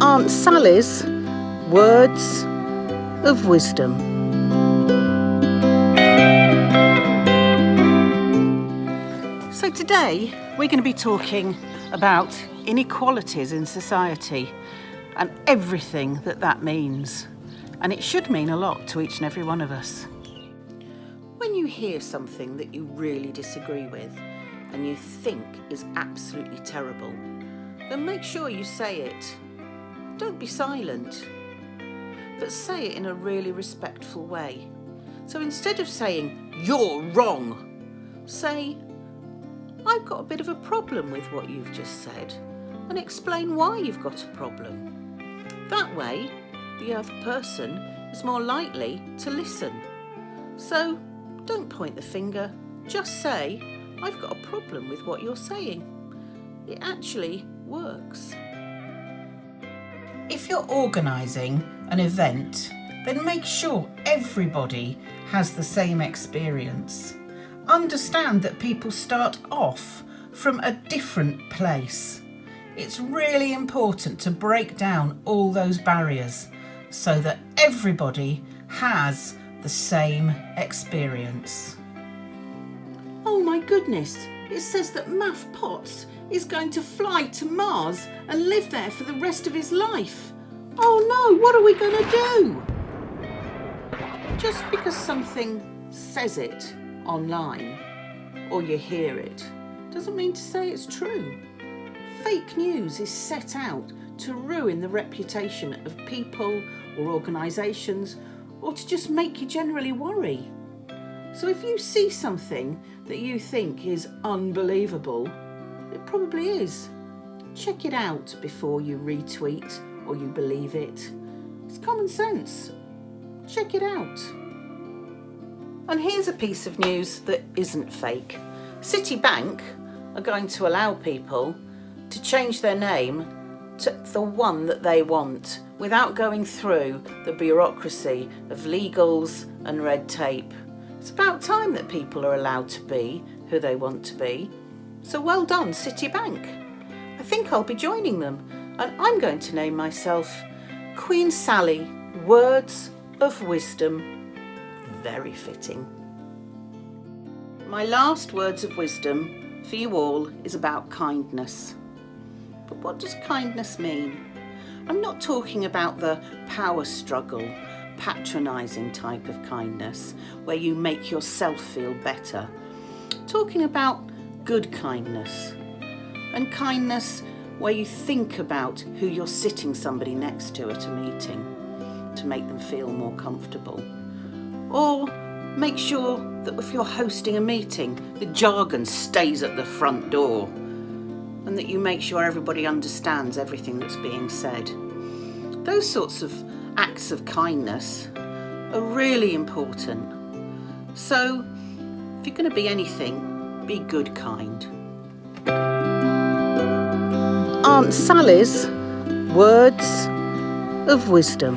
Aunt Sally's Words of Wisdom. So today we're going to be talking about inequalities in society and everything that that means. And it should mean a lot to each and every one of us. When you hear something that you really disagree with and you think is absolutely terrible, then make sure you say it. Don't be silent, but say it in a really respectful way. So instead of saying, you're wrong, say, I've got a bit of a problem with what you've just said and explain why you've got a problem. That way, the other person is more likely to listen. So don't point the finger, just say, I've got a problem with what you're saying. It actually works. If you're organising an event, then make sure everybody has the same experience. Understand that people start off from a different place. It's really important to break down all those barriers so that everybody has the same experience. Oh my goodness, it says that Matt Potts is going to fly to Mars and live there for the rest of his life. Oh no, what are we going to do? Just because something says it online or you hear it doesn't mean to say it's true. Fake news is set out to ruin the reputation of people or organisations or to just make you generally worry. So if you see something that you think is unbelievable, it probably is. Check it out before you retweet or you believe it. It's common sense. Check it out. And here's a piece of news that isn't fake. Citibank are going to allow people to change their name to the one that they want without going through the bureaucracy of legals and red tape. It's about time that people are allowed to be who they want to be. So well done Citibank. I think I'll be joining them and I'm going to name myself Queen Sally Words of Wisdom. Very fitting. My last words of wisdom for you all is about kindness. But what does kindness mean? I'm not talking about the power struggle, patronising type of kindness where you make yourself feel better. Talking about good kindness and kindness where you think about who you're sitting somebody next to at a meeting to make them feel more comfortable. Or make sure that if you're hosting a meeting, the jargon stays at the front door and that you make sure everybody understands everything that's being said. Those sorts of acts of kindness are really important. So if you're going to be anything, be good kind. Aunt Sally's Words of Wisdom.